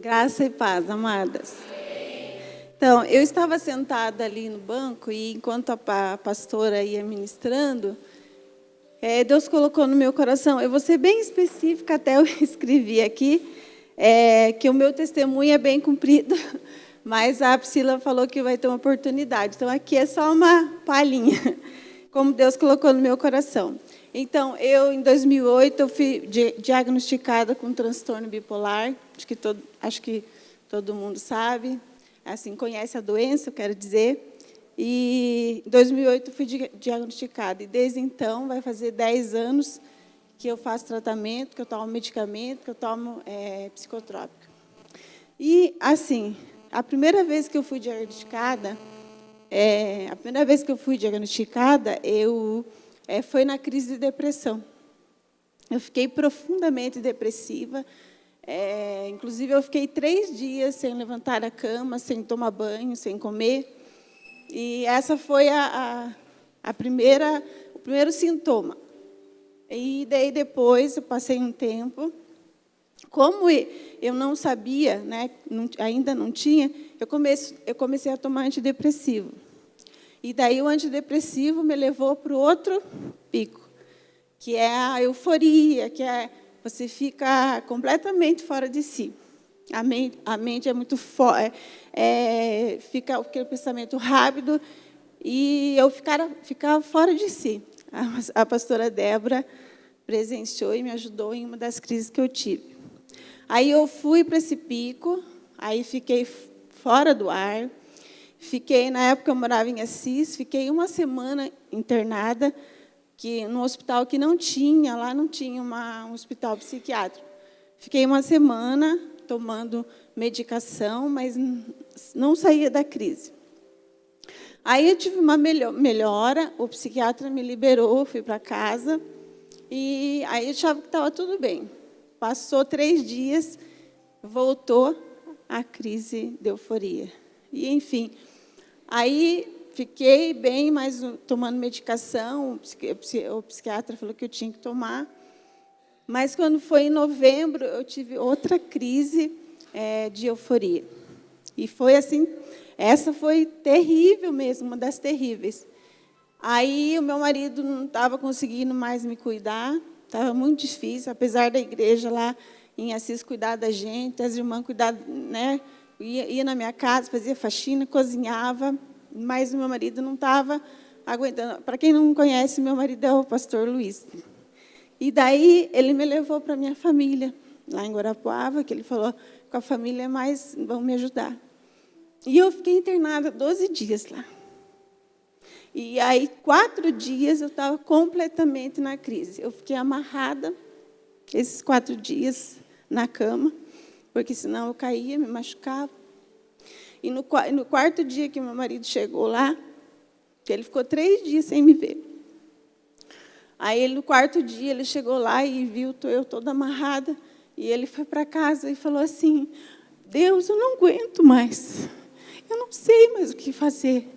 Graça e paz, amadas. Então, eu estava sentada ali no banco e enquanto a pastora ia ministrando, é, Deus colocou no meu coração, eu vou ser bem específica, até eu escrevi aqui, é, que o meu testemunho é bem cumprido, mas a Priscila falou que vai ter uma oportunidade. Então, aqui é só uma palhinha, como Deus colocou no meu coração. Então, eu, em 2008, eu fui diagnosticada com transtorno bipolar, acho que todo, acho que todo mundo sabe, assim, conhece a doença, eu quero dizer. E em 2008 fui diagnosticada, e desde então, vai fazer 10 anos que eu faço tratamento, que eu tomo medicamento, que eu tomo é, psicotrópico. E, assim, a primeira vez que eu fui diagnosticada, é, a primeira vez que eu fui diagnosticada, eu é, foi na crise de depressão. Eu fiquei profundamente depressiva. É, inclusive, eu fiquei três dias sem levantar a cama, sem tomar banho, sem comer. E essa foi a, a, a primeira, o primeiro sintoma. E daí depois, eu passei um tempo. Como eu não sabia, né, ainda não tinha, eu eu comecei a tomar antidepressivo. E daí o antidepressivo me levou para o outro pico, que é a euforia, que é você fica completamente fora de si. A mente, a mente é muito forte, é, é, fica aquele pensamento rápido e eu ficava, ficava fora de si. A, a pastora Débora presenciou e me ajudou em uma das crises que eu tive. Aí eu fui para esse pico, aí fiquei fora do ar, Fiquei, na época eu morava em Assis, fiquei uma semana internada, que no hospital que não tinha, lá não tinha uma, um hospital psiquiátrico. Fiquei uma semana tomando medicação, mas não saía da crise. Aí eu tive uma melhora, o psiquiatra me liberou, fui para casa, e aí eu achava que estava tudo bem. Passou três dias, voltou a crise de euforia. E, enfim, Aí fiquei bem, mas tomando medicação, o psiquiatra falou que eu tinha que tomar. Mas quando foi em novembro, eu tive outra crise é, de euforia. E foi assim, essa foi terrível mesmo, uma das terríveis. Aí o meu marido não estava conseguindo mais me cuidar, estava muito difícil, apesar da igreja lá em Assis cuidar da gente, as irmãs cuidar, né? Ia, ia na minha casa, fazia faxina, cozinhava, mas meu marido não estava aguentando. Para quem não conhece, meu marido é o pastor Luiz. E daí ele me levou para minha família, lá em Guarapuava, que ele falou, com a família é mais, vão me ajudar. E eu fiquei internada 12 dias lá. E aí, quatro dias, eu estava completamente na crise. Eu fiquei amarrada, esses quatro dias, na cama, porque senão eu caía, me machucava. E no, no quarto dia que meu marido chegou lá, ele ficou três dias sem me ver. Aí, ele, no quarto dia, ele chegou lá e viu eu toda amarrada. E ele foi para casa e falou assim, Deus, eu não aguento mais. Eu não sei mais o que fazer.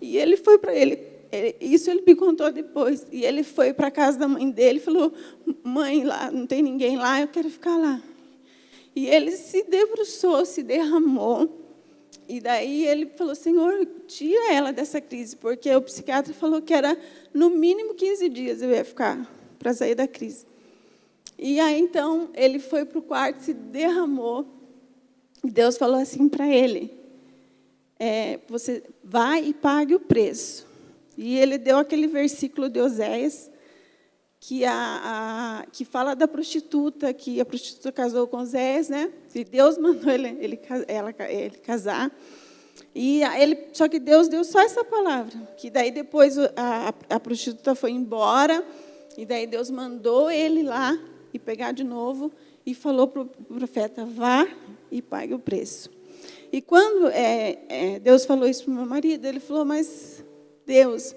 E ele foi para ele, isso ele me contou depois. E ele foi para a casa da mãe dele e falou, mãe, lá não tem ninguém lá, eu quero ficar lá. E ele se debruçou, se derramou. E daí ele falou, Senhor, tira ela dessa crise, porque o psiquiatra falou que era no mínimo 15 dias eu ia ficar para sair da crise. E aí, então, ele foi para o quarto, se derramou, e Deus falou assim para ele, é, você vai e pague o preço. E ele deu aquele versículo de Oséias, que, a, a, que fala da prostituta, que a prostituta casou com Zés, né? E Deus mandou ele, ele, ela, ele casar. E ele, só que Deus deu só essa palavra, que daí depois a, a, prostituta foi embora, e daí Deus mandou ele lá e pegar de novo e falou para o profeta, vá e pague o preço. E quando é, é, Deus falou isso para o meu marido, ele falou, mas Deus,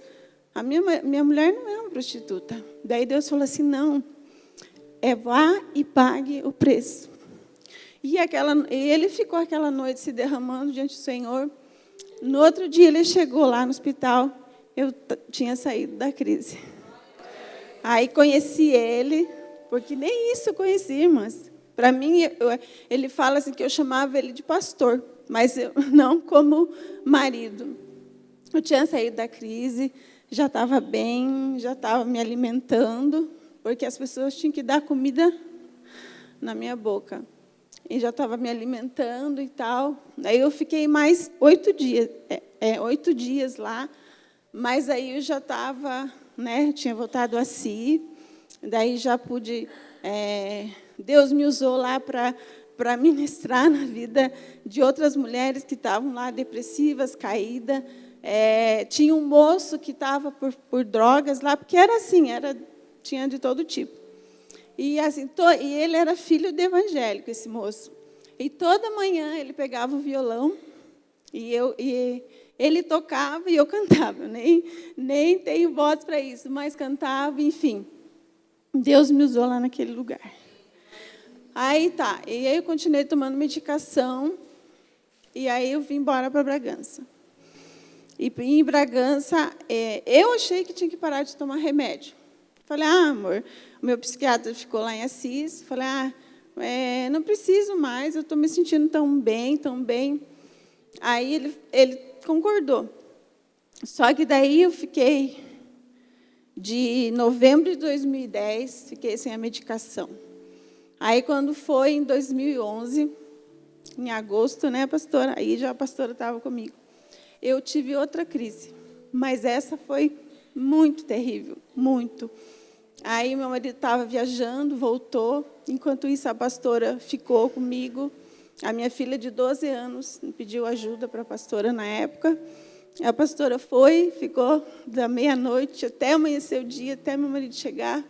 a minha, minha mulher não é uma prostituta. Daí Deus falou assim, não, é vá e pague o preço. E aquela, ele ficou aquela noite se derramando diante do Senhor. No outro dia ele chegou lá no hospital, eu tinha saído da crise. Aí conheci ele, porque nem isso eu conheci, irmãs. Para mim, eu, ele fala assim que eu chamava ele de pastor, mas eu, não como marido. Eu tinha saído da crise, já estava bem, já estava me alimentando, porque as pessoas tinham que dar comida na minha boca. E já estava me alimentando e tal. Aí eu fiquei mais oito dias, é, é, oito dias lá, mas aí eu já estava, né, tinha voltado a si, daí já pude, é, Deus me usou lá para para ministrar na vida de outras mulheres que estavam lá depressivas, caídas. É, tinha um moço que estava por, por drogas lá, porque era assim, era tinha de todo tipo. E, assim, to, e ele era filho de evangélico, esse moço. E toda manhã ele pegava o violão e, eu, e ele tocava e eu cantava. Nem, nem tenho voz para isso, mas cantava, enfim. Deus me usou lá naquele lugar. Aí tá, e aí eu continuei tomando medicação, e aí eu vim embora para Bragança. E em Bragança, é, eu achei que tinha que parar de tomar remédio. Falei, ah, amor, o meu psiquiatra ficou lá em Assis. Falei, ah, é, não preciso mais, eu estou me sentindo tão bem, tão bem. Aí ele, ele concordou. Só que daí eu fiquei, de novembro de 2010, fiquei sem a medicação. Aí, quando foi em 2011, em agosto, né, pastora? Aí já a pastora estava comigo. Eu tive outra crise, mas essa foi muito terrível, muito. Aí meu marido estava viajando, voltou. Enquanto isso, a pastora ficou comigo. A minha filha de 12 anos pediu ajuda para a pastora na época. A pastora foi, ficou da meia-noite até amanhecer o dia, até meu marido chegar.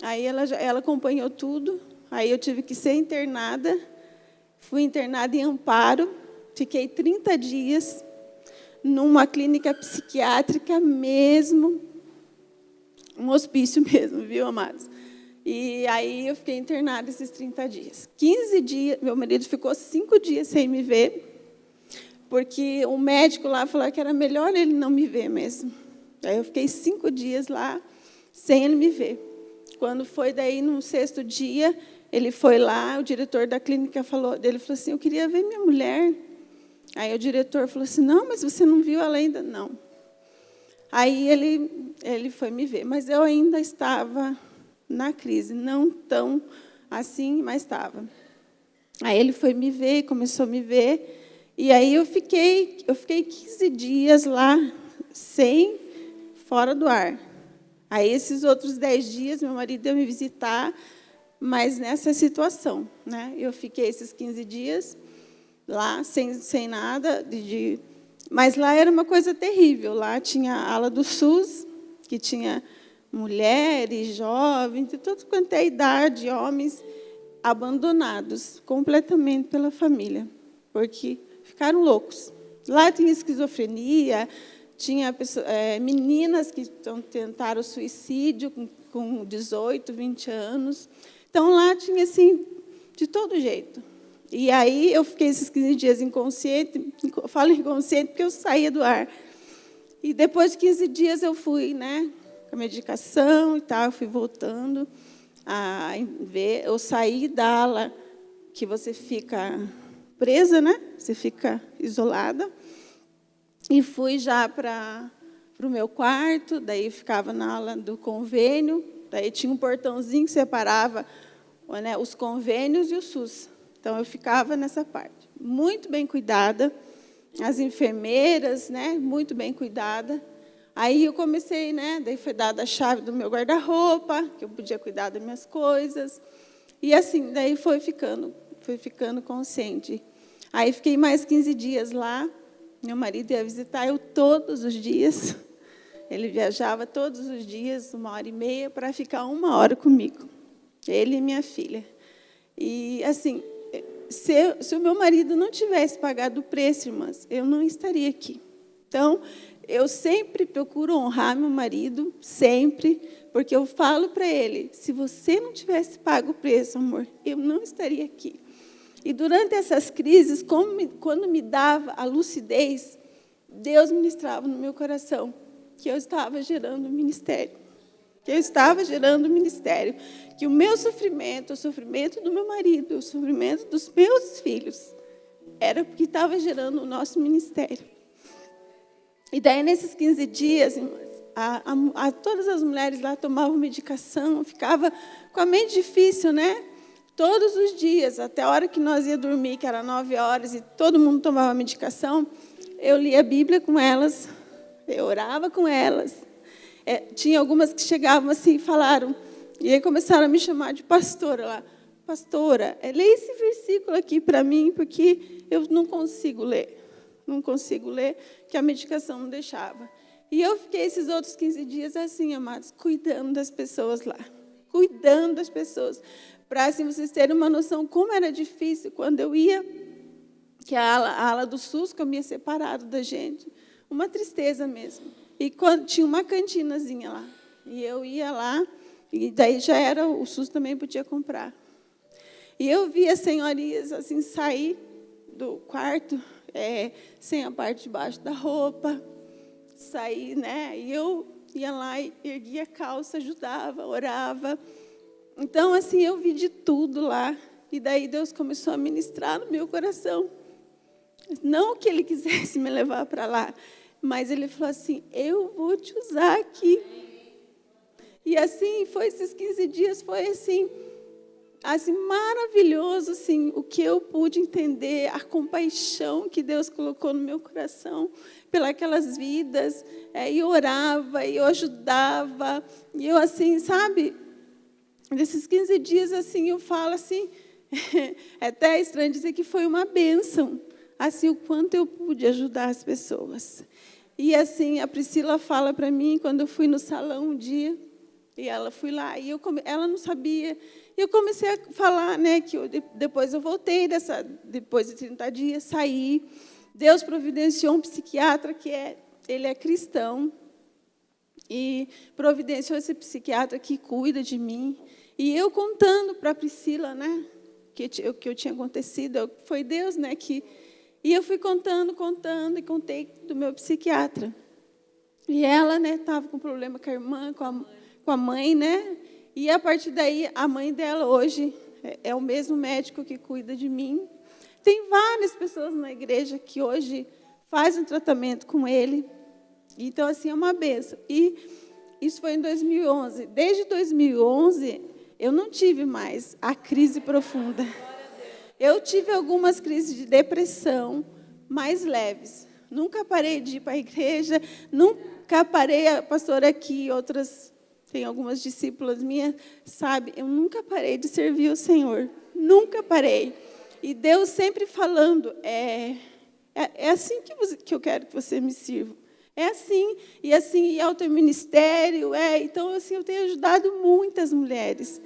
Aí ela, ela acompanhou tudo. Aí eu tive que ser internada. Fui internada em Amparo. Fiquei 30 dias numa clínica psiquiátrica mesmo, um hospício mesmo, viu, amados? E aí eu fiquei internada esses 30 dias. 15 dias, meu marido ficou cinco dias sem me ver, porque o médico lá falou que era melhor ele não me ver mesmo. Aí eu fiquei cinco dias lá sem ele me ver. Quando foi daí no sexto dia, ele foi lá, o diretor da clínica falou, ele falou assim, eu queria ver minha mulher. Aí o diretor falou assim, não, mas você não viu ela ainda? Não. Aí ele, ele foi me ver, mas eu ainda estava na crise, não tão assim, mas estava. Aí ele foi me ver, começou a me ver, e aí eu fiquei, eu fiquei 15 dias lá, sem, fora do ar. Aí esses outros 10 dias, meu marido ia me visitar, mas nessa situação. Né? Eu fiquei esses 15 dias lá, sem, sem nada de, de mas lá era uma coisa terrível. Lá tinha a ala do SUS, que tinha mulheres, jovens, de tudo quanto é idade, homens abandonados completamente pela família, porque ficaram loucos. Lá tinha esquizofrenia, tinha pessoas, é, meninas que tentaram suicídio com, com 18, 20 anos. Então, lá tinha, assim, de todo jeito. E aí eu fiquei esses 15 dias inconsciente, falo inconsciente porque eu saía do ar. E depois de 15 dias eu fui, né, com a medicação e tal, eu fui voltando a ver, eu saí da ala que você fica presa, né? Você fica isolada. E fui já para o meu quarto, daí ficava na ala do convênio, daí tinha um portãozinho que separava né, os convênios e o SUS. Então, eu ficava nessa parte. Muito bem cuidada, as enfermeiras, né, muito bem cuidada. Aí eu comecei, né, daí foi dada a chave do meu guarda-roupa, que eu podia cuidar das minhas coisas. E assim, daí foi ficando, foi ficando consciente. Aí fiquei mais 15 dias lá. Meu marido ia visitar eu todos os dias. Ele viajava todos os dias, uma hora e meia, para ficar uma hora comigo. Ele e minha filha. E, assim, se, se o meu marido não tivesse pagado o preço, irmãs, eu não estaria aqui. Então, eu sempre procuro honrar meu marido, sempre, porque eu falo para ele, se você não tivesse pago o preço, amor, eu não estaria aqui. E durante essas crises, quando me dava a lucidez, Deus ministrava no meu coração que eu estava gerando um ministério. Que eu estava gerando o ministério, que o meu sofrimento, o sofrimento do meu marido, o sofrimento dos meus filhos, era porque estava gerando o nosso ministério. E daí, nesses 15 dias, a, a, a, todas as mulheres lá tomavam medicação, ficava com a mente difícil, né? Todos os dias, até a hora que nós ia dormir, que era nove horas, e todo mundo tomava medicação, eu lia a Bíblia com elas, eu orava com elas, é, tinha algumas que chegavam assim e falaram, e aí começaram a me chamar de pastora lá. Pastora, é, leia esse versículo aqui para mim, porque eu não consigo ler. Não consigo ler, que a medicação não deixava. E eu fiquei esses outros 15 dias assim, amados, cuidando das pessoas lá. Cuidando das pessoas. Para assim, vocês terem uma noção como era difícil quando eu ia, que a ala, a ala do SUS comia separado da gente. Uma tristeza mesmo. E quando tinha uma cantinazinha lá. E eu ia lá, e daí já era, o SUS também podia comprar. E eu via senhorias assim sair do quarto é, sem a parte de baixo da roupa, sair, né? E eu ia lá erguia a calça, ajudava, orava. Então, assim, eu vi de tudo lá. E daí Deus começou a ministrar no meu coração. Não que Ele quisesse me levar para lá, mas ele falou assim: Eu vou te usar aqui. E assim, foi esses 15 dias, foi assim, assim maravilhoso, assim, o que eu pude entender, a compaixão que Deus colocou no meu coração pelas vidas, é, e orava, e eu ajudava, e eu assim, sabe, nesses 15 dias, assim, eu falo assim, é até estranho dizer que foi uma bênção, assim, o quanto eu pude ajudar as pessoas. E assim, a Priscila fala para mim, quando eu fui no salão um dia, e ela fui lá, e eu come, ela não sabia. E eu comecei a falar, né, que eu, depois eu voltei, dessa, depois de 30 dias, saí. Deus providenciou um psiquiatra que é, ele é cristão, e providenciou esse psiquiatra que cuida de mim. E eu contando para a Priscila, né, que, que eu tinha acontecido, foi Deus, né, que e eu fui contando, contando, e contei do meu psiquiatra. E ela, né, estava com problema com a irmã, com a, com a mãe, né? E a partir daí, a mãe dela hoje é, é o mesmo médico que cuida de mim. Tem várias pessoas na igreja que hoje fazem um tratamento com ele. Então, assim, é uma benção. E isso foi em 2011. Desde 2011, eu não tive mais a crise profunda. Eu tive algumas crises de depressão mais leves. Nunca parei de ir para a igreja, nunca parei, a pastora aqui, outras, tem algumas discípulas minhas, sabe, eu nunca parei de servir o Senhor. Nunca parei. E Deus sempre falando, é, é, é assim que, você, que eu quero que você me sirva. É assim, e assim, e é o teu ministério, é. Então, assim, eu tenho ajudado muitas mulheres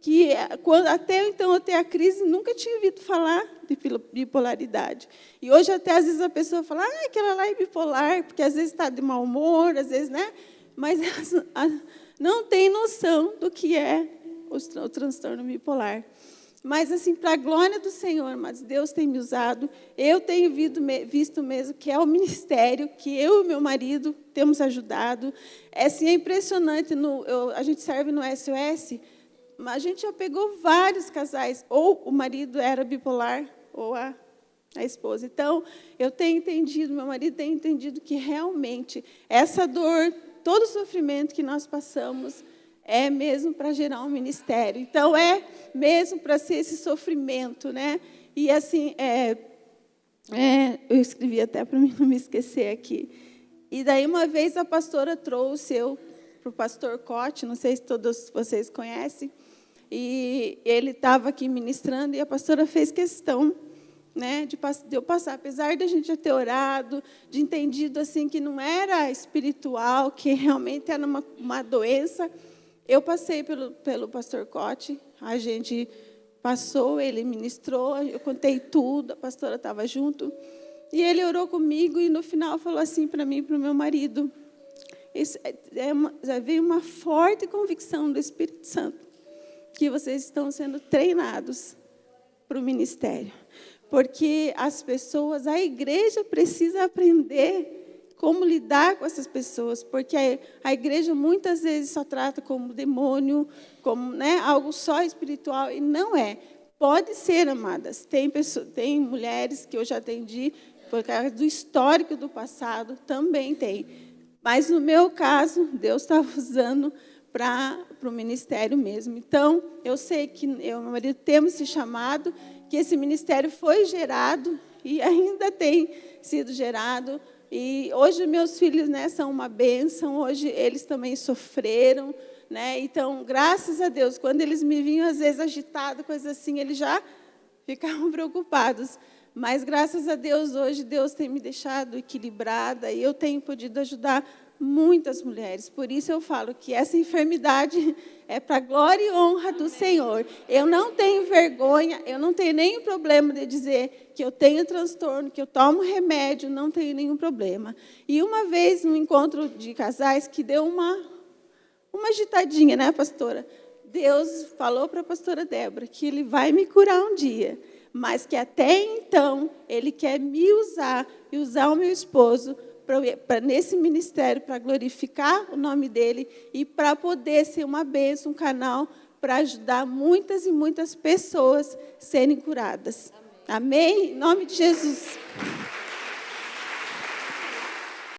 que quando, até então ter a crise, nunca tinha ouvido falar de bipolaridade. E hoje até às vezes a pessoa fala, ah, aquela lá é bipolar, porque às vezes está de mau humor, às vezes, né? Mas não tem noção do que é o transtorno bipolar. Mas, assim, para a glória do Senhor, mas Deus tem me usado, eu tenho visto mesmo que é o ministério que eu e meu marido temos ajudado. É, assim, é impressionante, no, eu, a gente serve no SOS, a gente já pegou vários casais, ou o marido era bipolar, ou a, a esposa. Então, eu tenho entendido, meu marido tem entendido que realmente essa dor, todo o sofrimento que nós passamos, é mesmo para gerar um ministério. Então, é mesmo para ser esse sofrimento, né? E assim, é, é, eu escrevi até para não me esquecer aqui. E daí, uma vez, a pastora trouxe eu para o pastor Cote, não sei se todos vocês conhecem, e ele estava aqui ministrando e a pastora fez questão né, de, de eu passar, apesar de a gente já ter orado, de entendido assim que não era espiritual, que realmente era uma, uma doença, eu passei pelo, pelo pastor Cote, a gente passou, ele ministrou, eu contei tudo, a pastora estava junto, e ele orou comigo e no final falou assim para mim, para o meu marido, isso é, é uma, veio uma forte convicção do Espírito Santo que vocês estão sendo treinados para o ministério. Porque as pessoas, a igreja precisa aprender como lidar com essas pessoas, porque a, igreja muitas vezes só trata como demônio, como né, algo só espiritual, e não é. Pode ser, amadas. Tem, pessoas, tem mulheres que eu já atendi, por causa do histórico do passado, também tem. Mas, no meu caso, Deus estava usando para o ministério mesmo. Então, eu sei que eu e meu marido temos esse chamado, que esse ministério foi gerado e ainda tem sido gerado. E hoje meus filhos né, são uma bênção, hoje eles também sofreram, né? Então, graças a Deus, quando eles me vinham, às vezes, agitados, coisas assim, eles já ficavam preocupados. Mas, graças a Deus, hoje Deus tem me deixado equilibrada e eu tenho podido ajudar muitas mulheres. Por isso eu falo que essa enfermidade é para glória e honra do Senhor. Eu não tenho vergonha, eu não tenho nenhum problema de dizer que eu tenho transtorno, que eu tomo remédio, não tenho nenhum problema. E uma vez, no encontro de casais, que deu uma uma agitadinha, né, pastora? Deus falou para a pastora Débora que ele vai me curar um dia, mas que até então ele quer me usar e usar o meu esposo para nesse ministério para glorificar o nome dele e para poder ser uma bênção, um canal para ajudar muitas e muitas pessoas serem curadas. Amém? Amém? Em nome de Jesus.